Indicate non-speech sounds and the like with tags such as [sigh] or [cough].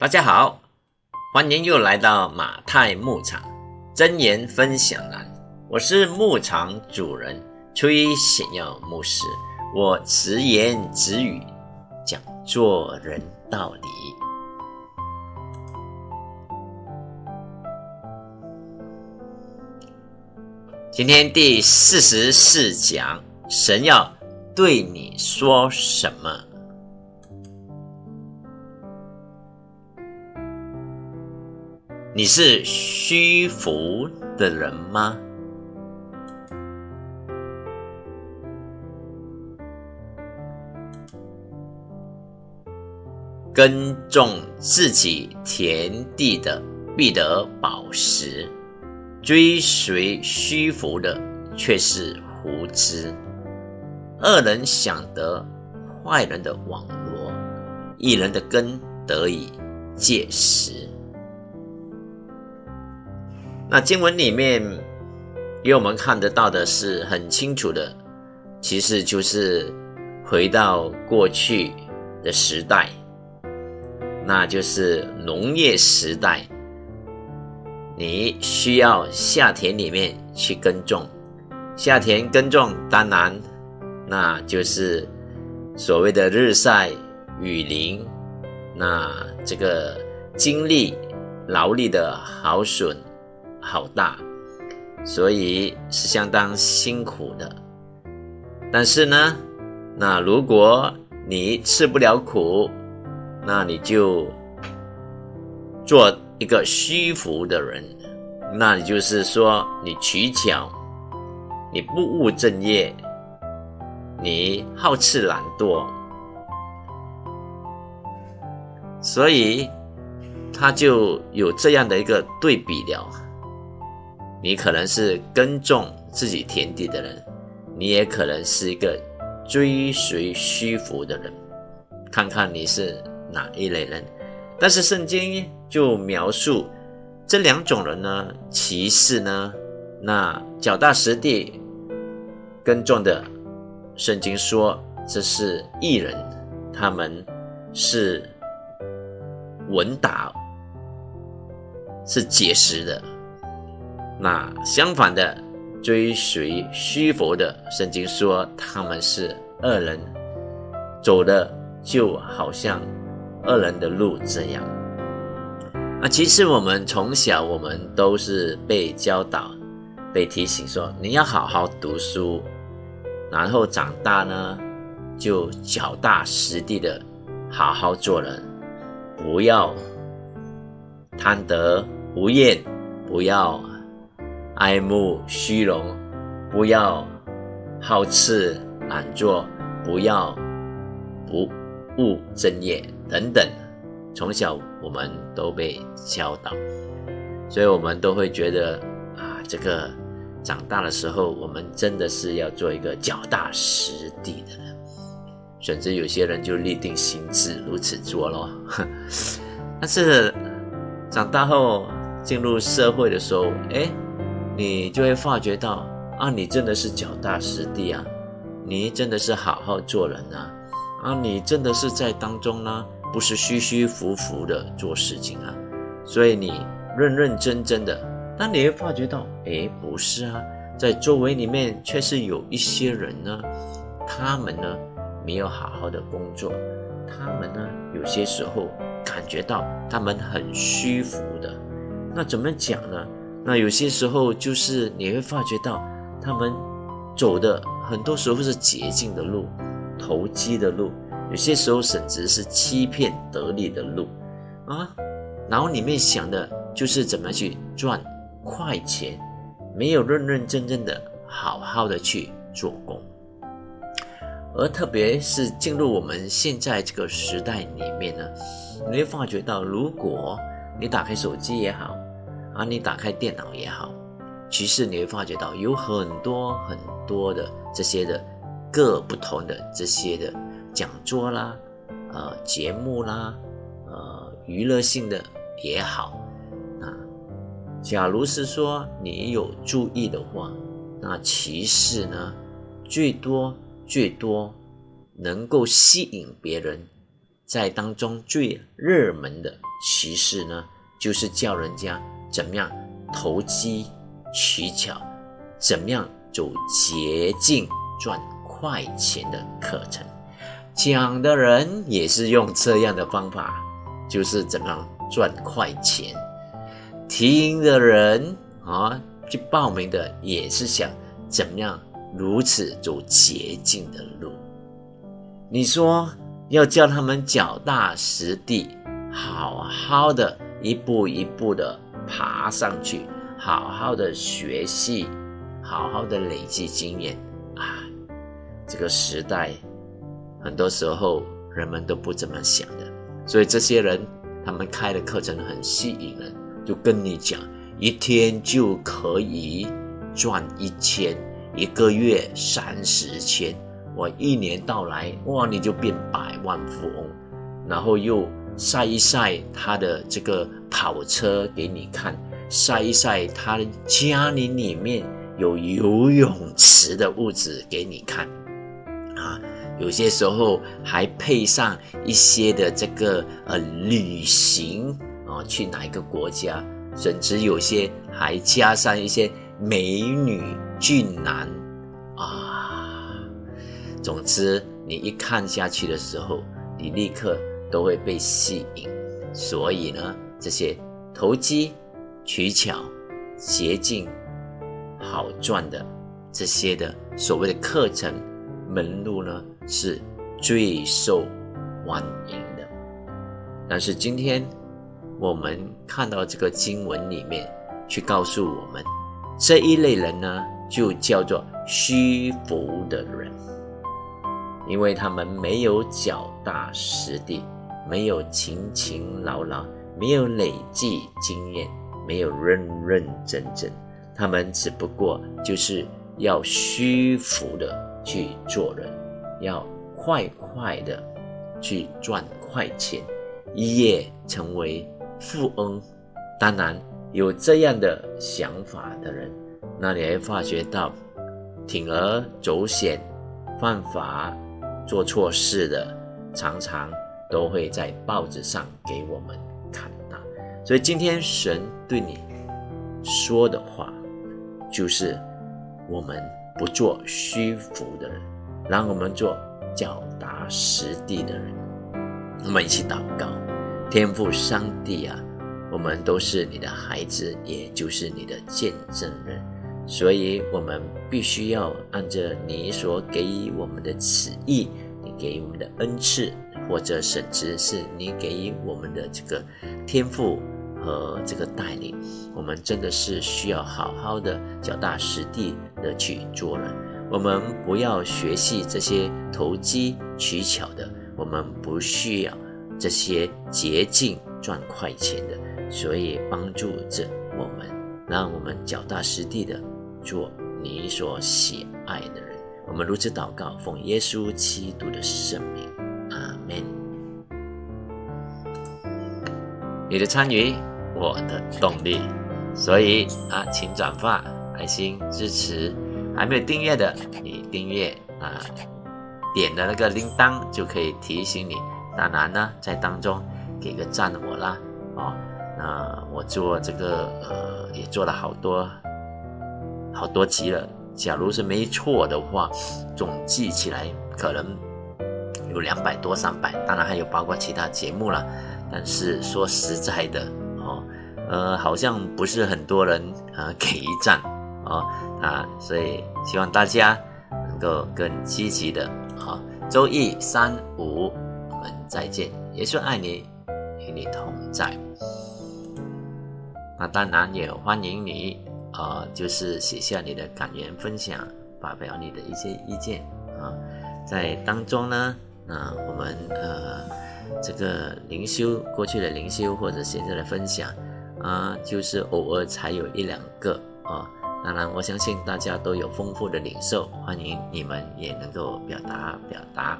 大家好，欢迎又来到马太牧场真言分享栏。我是牧场主人崔显耀牧师，我直言直语讲做人道理。今天第四十四讲，神要对你说什么？你是虚浮的人吗？耕种自己田地的必得宝石，追随虚浮的却是胡知。恶人想得坏人的网罗，一人的根得以借实。那经文里面给我们看得到的是很清楚的，其实就是回到过去的时代，那就是农业时代。你需要下田里面去耕种，下田耕种，当然那就是所谓的日晒雨淋，那这个精力劳力的耗损。好大，所以是相当辛苦的。但是呢，那如果你吃不了苦，那你就做一个虚浮的人。那你就是说，你取巧，你不务正业，你好吃懒惰，所以他就有这样的一个对比了。你可能是耕种自己田地的人，你也可能是一个追随虚浮的人，看看你是哪一类人。但是圣经就描述这两种人呢，其实呢，那脚踏实地耕种的，圣经说这是艺人，他们是稳打，是结实的。那相反的，追随虚佛的圣经说他们是恶人，走的就好像恶人的路这样。那其实我们从小我们都是被教导、被提醒说你要好好读书，然后长大呢就脚踏实地的好好做人，不要贪得无厌，不要。爱慕虚荣，不要好吃懒做，不要不务正业等等。从小我们都被教导，所以我们都会觉得啊，这个长大的时候，我们真的是要做一个脚踏实地的人。甚至有些人就立定心志 [laughs] 如此做咯。但是长大后进入社会的时候，哎。你就会发觉到啊，你真的是脚踏实地啊，你真的是好好做人啊，啊，你真的是在当中呢，不是虚虚浮浮的做事情啊，所以你认认真真的，但你会发觉到，哎，不是啊，在周围里面却是有一些人呢，他们呢没有好好的工作，他们呢有些时候感觉到他们很虚浮的，那怎么讲呢？那有些时候就是你会发觉到，他们走的很多时候是捷径的路、投机的路，有些时候甚至是欺骗得利的路，啊，然后里面想的就是怎么去赚快钱，没有认认真真的好好的去做工，而特别是进入我们现在这个时代里面呢，你会发觉到，如果你打开手机也好。啊，你打开电脑也好，其实你会发觉到有很多很多的这些的各不同的这些的讲座啦，呃，节目啦，呃，娱乐性的也好，啊，假如是说你有注意的话，那其实呢，最多最多能够吸引别人在当中最热门的其实呢，就是叫人家怎么样投机取巧，怎么样走捷径赚快钱的课程。讲的人也是用这样的方法，就是怎么样赚快钱。听的人啊，去报名的也是想怎么样如此走捷径的路。你说要叫他们脚踏实地，好好的一步一步的爬上去，好好的学习，好好的累积经验啊！这个时代很多时候人们都不这么想的，所以这些人他们开的课程很吸引人，就跟你讲，一天就可以赚一千，一个月三十千。我一年到来，哇，你就变百万富翁，然后又晒一晒他的这个跑车给你看，晒一晒他家里里面有游泳池的物质给你看，啊，有些时候还配上一些的这个呃旅行啊，去哪一个国家，甚至有些还加上一些美女俊男啊。总之，你一看下去的时候，你立刻都会被吸引。所以呢，这些投机取巧、捷径、好赚的这些的所谓的课程门路呢，是最受欢迎的。但是今天我们看到这个经文里面，去告诉我们这一类人呢，就叫做虚浮的人。因为他们没有脚踏实地，没有勤勤劳劳，没有累计经验，没有认认真真，他们只不过就是要虚浮的去做人，要快快的去赚快钱，一夜成为富翁。当然，有这样的想法的人，那你会发觉到铤而走险，犯法。做错事的，常常都会在报纸上给我们看到。所以今天神对你说的话，就是我们不做虚浮的人，让我们做脚踏实地的人。我们一起祷告，天父上帝啊，我们都是你的孩子，也就是你的见证人，所以我们必须要按着你所给予我们的旨意。你给予我们的恩赐，或者甚至是你给予我们的这个天赋和这个带领，我们真的是需要好好的脚踏实地的去做人。我们不要学习这些投机取巧的，我们不需要这些捷径赚快钱的。所以帮助着我们，让我们脚踏实地的做你所喜爱的人。我们如此祷告，奉耶稣基督的圣名，阿门。你的参与，我的动力。所以啊，请转发、爱心支持。还没有订阅的，你订阅啊，点的那个铃铛就可以提醒你。当然呢，在当中给个赞我啦，哦，那我做这个呃，也做了好多好多集了。假如是没错的话，总计起来可能有两百多、三百，当然还有包括其他节目了。但是说实在的，哦，呃，好像不是很多人啊给一赞，哦啊，所以希望大家能够更积极的，好，周一、三、五，我们再见，耶稣爱你，与你同在。那当然也欢迎你。啊，就是写下你的感言分享，发表你的一些意见啊，在当中呢，那我们呃这个灵修过去的灵修或者现在的分享啊，就是偶尔才有一两个啊，当然我相信大家都有丰富的领受，欢迎你们也能够表达表达。